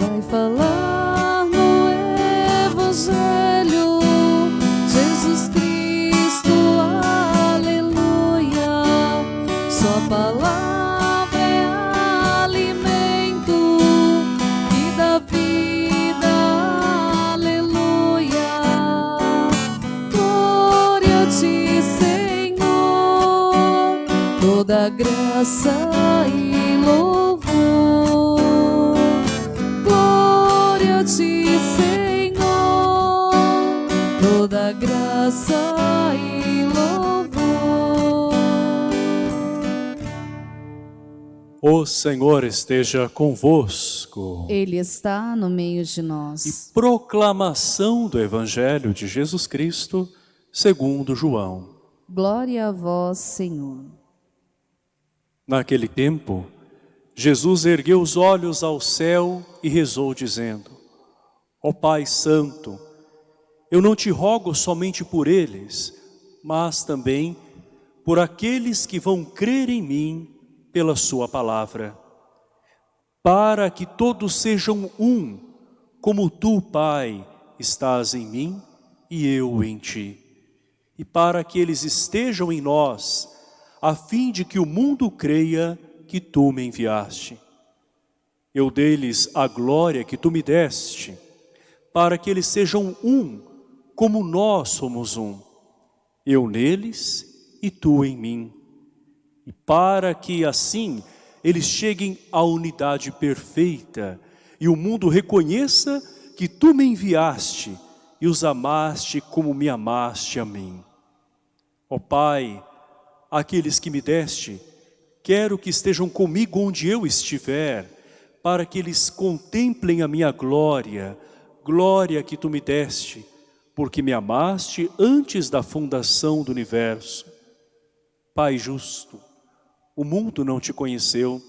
vai falar no Evangelho. Jesus Cristo, aleluia. Sua palavra é alimento e dá vida, aleluia. Glória a ti, Senhor, toda graça graça e louvor. O Senhor esteja convosco. Ele está no meio de E nós. proclamação do Evangelho de Jesus Cristo, segundo João. Glória a vós, Senhor. Naquele tempo, Jesus ergueu os olhos ao céu e rezou, dizendo: Ó Pai Santo, eu não te rogo somente por eles, mas também por aqueles que vão crer em mim pela sua palavra, para que todos sejam um, como tu, Pai, estás em mim e eu em ti, e para que eles estejam em nós, a fim de que o mundo creia que tu me enviaste. Eu dei-lhes a glória que tu me deste, para que eles sejam um, como nós somos um. Eu neles e tu em mim. E para que assim eles cheguem à unidade perfeita e o mundo reconheça que tu me enviaste e os amaste como me amaste a mim. Ó Pai, aqueles que me deste, quero que estejam comigo onde eu estiver, para que eles contemplem a minha glória, glória que tu me deste, porque me amaste antes da fundação do universo. Pai justo, o mundo não te conheceu,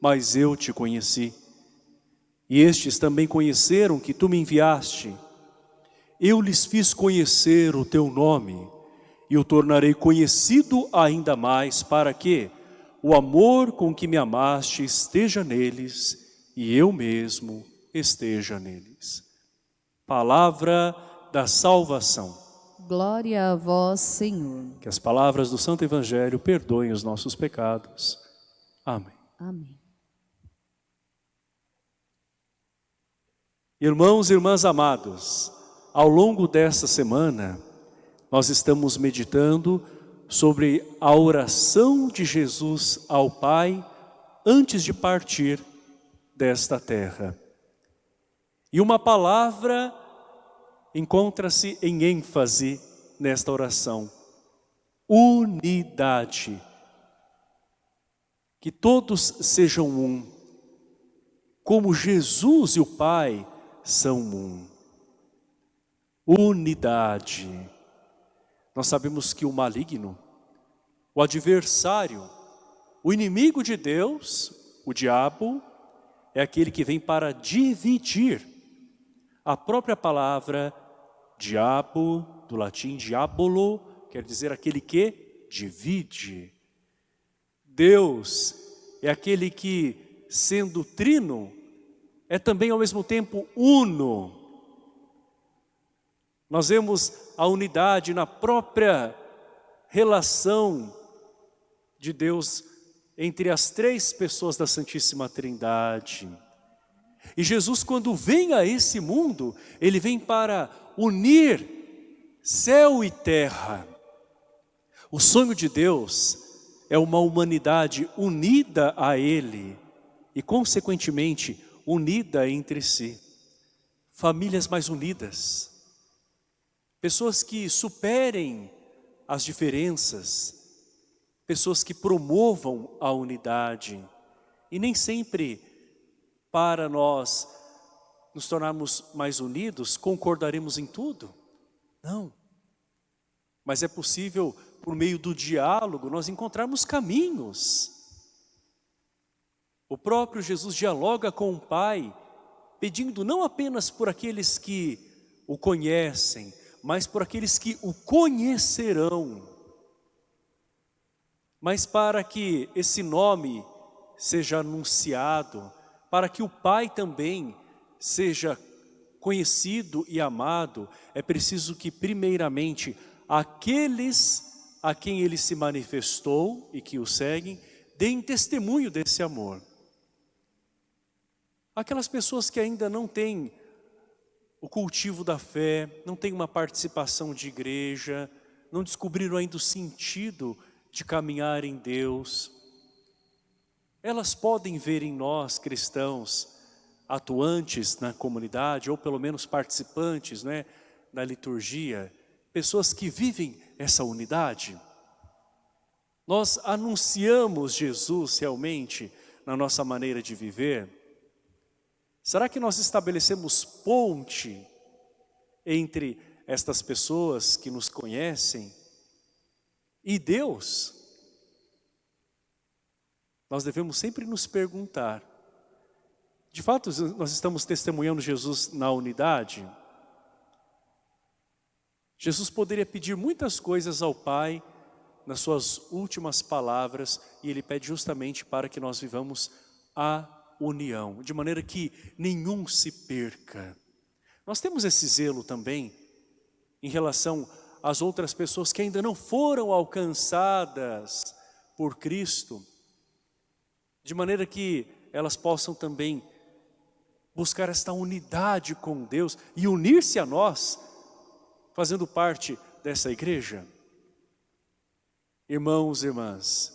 mas eu te conheci. E estes também conheceram que tu me enviaste. Eu lhes fiz conhecer o teu nome, e o tornarei conhecido ainda mais, para que o amor com que me amaste esteja neles, e eu mesmo esteja neles. Palavra da salvação. Glória a vós, Senhor. Que as palavras do Santo Evangelho perdoem os nossos pecados. Amém. Amém. Irmãos e irmãs amados, ao longo desta semana, nós estamos meditando sobre a oração de Jesus ao Pai antes de partir desta terra. E uma palavra encontra-se em ênfase nesta oração. Unidade. Que todos sejam um, como Jesus e o Pai são um. Unidade. Nós sabemos que o maligno, o adversário, o inimigo de Deus, o diabo, é aquele que vem para dividir. A própria palavra diabo, do latim diabolo, quer dizer aquele que divide. Deus é aquele que, sendo trino, é também ao mesmo tempo uno. Nós vemos a unidade na própria relação de Deus entre as três pessoas da Santíssima Trindade. E Jesus, quando vem a esse mundo, Ele vem para unir céu e terra. O sonho de Deus é uma humanidade unida a Ele e, consequentemente, unida entre si. Famílias mais unidas. Pessoas que superem as diferenças. Pessoas que promovam a unidade. E nem sempre para nós nos tornarmos mais unidos, concordaremos em tudo. Não. Mas é possível, por meio do diálogo, nós encontrarmos caminhos. O próprio Jesus dialoga com o Pai, pedindo não apenas por aqueles que o conhecem, mas por aqueles que o conhecerão. Mas para que esse nome seja anunciado, para que o Pai também seja conhecido e amado, é preciso que primeiramente aqueles a quem ele se manifestou e que o seguem, deem testemunho desse amor. Aquelas pessoas que ainda não têm o cultivo da fé, não têm uma participação de igreja, não descobriram ainda o sentido de caminhar em Deus, elas podem ver em nós, cristãos, atuantes na comunidade, ou pelo menos participantes né, da liturgia, pessoas que vivem essa unidade. Nós anunciamos Jesus realmente na nossa maneira de viver? Será que nós estabelecemos ponte entre estas pessoas que nos conhecem e Deus? Nós devemos sempre nos perguntar, de fato nós estamos testemunhando Jesus na unidade? Jesus poderia pedir muitas coisas ao Pai nas suas últimas palavras e Ele pede justamente para que nós vivamos a união, de maneira que nenhum se perca. Nós temos esse zelo também em relação às outras pessoas que ainda não foram alcançadas por Cristo, de maneira que elas possam também buscar esta unidade com Deus e unir-se a nós, fazendo parte dessa igreja. Irmãos e irmãs,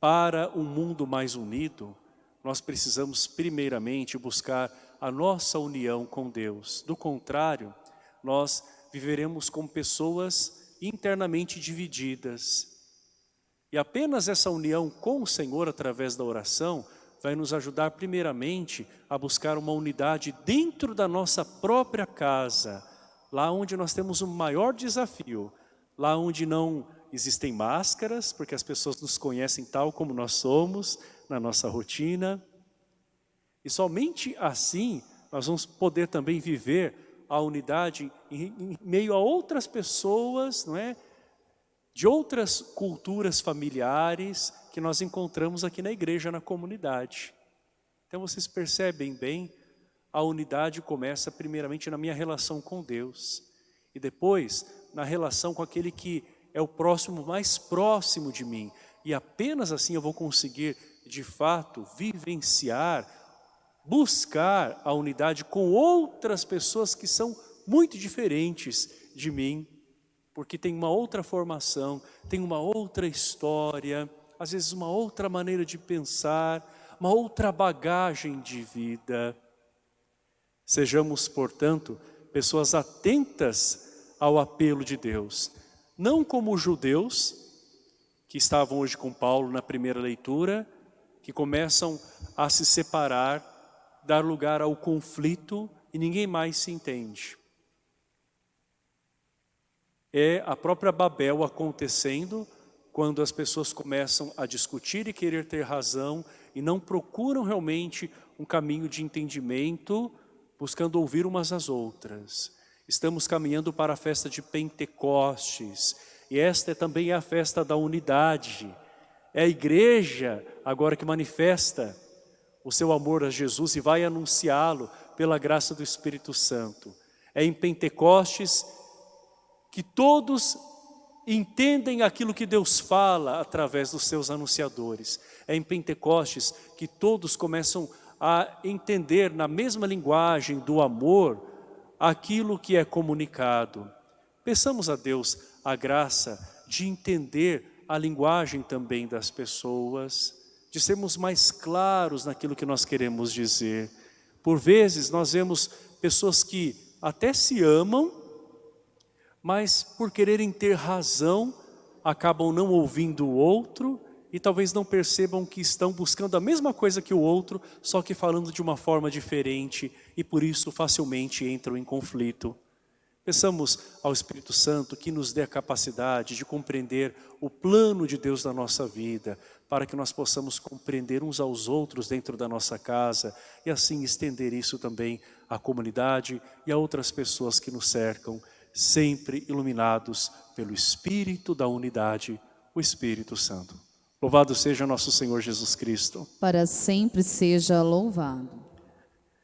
para um mundo mais unido, nós precisamos primeiramente buscar a nossa união com Deus. Do contrário, nós viveremos como pessoas internamente divididas, e apenas essa união com o Senhor através da oração vai nos ajudar primeiramente a buscar uma unidade dentro da nossa própria casa, lá onde nós temos o um maior desafio, lá onde não existem máscaras, porque as pessoas nos conhecem tal como nós somos, na nossa rotina. E somente assim nós vamos poder também viver a unidade em, em meio a outras pessoas, não é? De outras culturas familiares que nós encontramos aqui na igreja, na comunidade. Então vocês percebem bem, a unidade começa primeiramente na minha relação com Deus e depois na relação com aquele que é o próximo mais próximo de mim. E apenas assim eu vou conseguir, de fato, vivenciar, buscar a unidade com outras pessoas que são muito diferentes de mim porque tem uma outra formação, tem uma outra história, às vezes uma outra maneira de pensar, uma outra bagagem de vida. Sejamos, portanto, pessoas atentas ao apelo de Deus, não como os judeus, que estavam hoje com Paulo na primeira leitura, que começam a se separar, dar lugar ao conflito e ninguém mais se entende é a própria Babel acontecendo quando as pessoas começam a discutir e querer ter razão e não procuram realmente um caminho de entendimento, buscando ouvir umas às outras. Estamos caminhando para a festa de Pentecostes, e esta é também a festa da unidade. É a igreja agora que manifesta o seu amor a Jesus e vai anunciá-lo pela graça do Espírito Santo. É em Pentecostes que todos entendem aquilo que Deus fala através dos seus anunciadores. É em Pentecostes que todos começam a entender na mesma linguagem do amor aquilo que é comunicado. Peçamos a Deus a graça de entender a linguagem também das pessoas, de sermos mais claros naquilo que nós queremos dizer. Por vezes nós vemos pessoas que até se amam, mas por quererem ter razão, acabam não ouvindo o outro e talvez não percebam que estão buscando a mesma coisa que o outro, só que falando de uma forma diferente e por isso facilmente entram em conflito. Peçamos ao Espírito Santo que nos dê a capacidade de compreender o plano de Deus na nossa vida, para que nós possamos compreender uns aos outros dentro da nossa casa e assim estender isso também à comunidade e a outras pessoas que nos cercam sempre iluminados pelo Espírito da unidade, o Espírito Santo. Louvado seja nosso Senhor Jesus Cristo. Para sempre seja louvado.